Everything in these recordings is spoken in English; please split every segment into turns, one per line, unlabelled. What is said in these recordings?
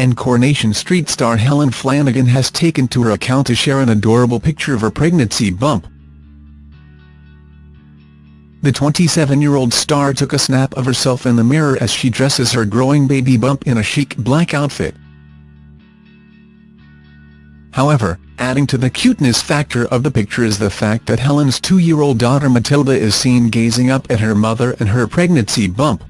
and Coronation Street star Helen Flanagan has taken to her account to share an adorable picture of her pregnancy bump. The 27-year-old star took a snap of herself in the mirror as she dresses her growing baby bump in a chic black outfit. However, adding to the cuteness factor of the picture is the fact that Helen's two-year-old daughter Matilda is seen gazing up at her mother and her pregnancy bump.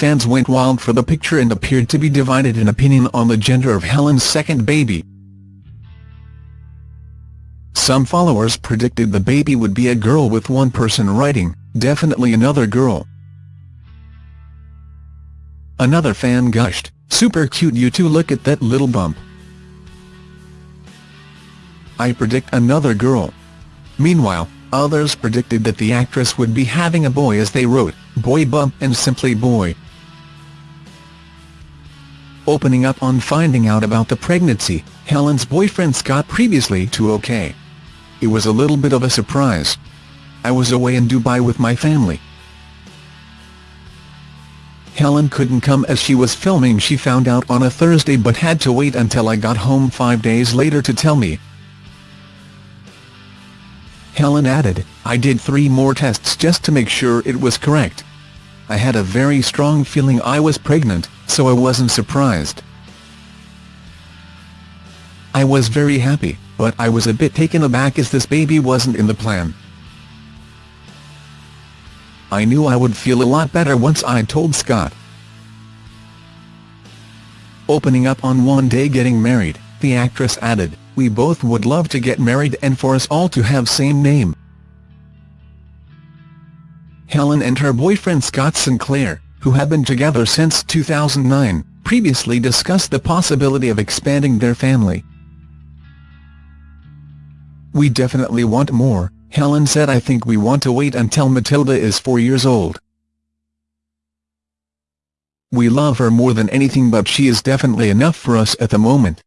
Fans went wild for the picture and appeared to be divided in opinion on the gender of Helen's second baby. Some followers predicted the baby would be a girl with one person writing, definitely another girl. Another fan gushed, super cute you two look at that little bump. I predict another girl. Meanwhile, others predicted that the actress would be having a boy as they wrote, boy bump and simply boy. Opening up on finding out about the pregnancy, Helen's boyfriend Scott previously to OK. It was a little bit of a surprise. I was away in Dubai with my family. Helen couldn't come as she was filming she found out on a Thursday but had to wait until I got home five days later to tell me. Helen added, I did three more tests just to make sure it was correct. I had a very strong feeling I was pregnant, so I wasn't surprised. I was very happy but I was a bit taken aback as this baby wasn't in the plan. I knew I would feel a lot better once I'd told Scott. Opening up on one day getting married, the actress added, we both would love to get married and for us all to have same name. Helen and her boyfriend Scott Sinclair, who have been together since 2009, previously discussed the possibility of expanding their family. We definitely want more, Helen said I think we want to wait until Matilda is four years old. We love her more than anything but she is definitely enough for us at the moment.